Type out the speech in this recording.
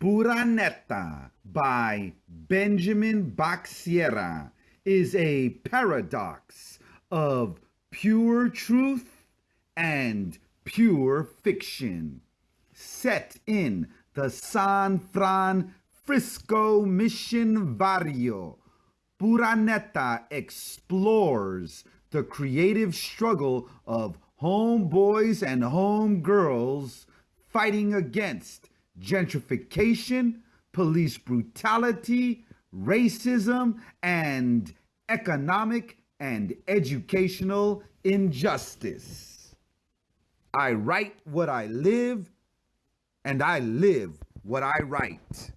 Puraneta by Benjamin Bac Sierra is a paradox of pure truth and pure fiction. Set in the San Francisco Mission Barrio, Puraneta explores the creative struggle of homeboys and homegirls fighting against gentrification, police brutality, racism, and economic and educational injustice. I write what I live, and I live what I write.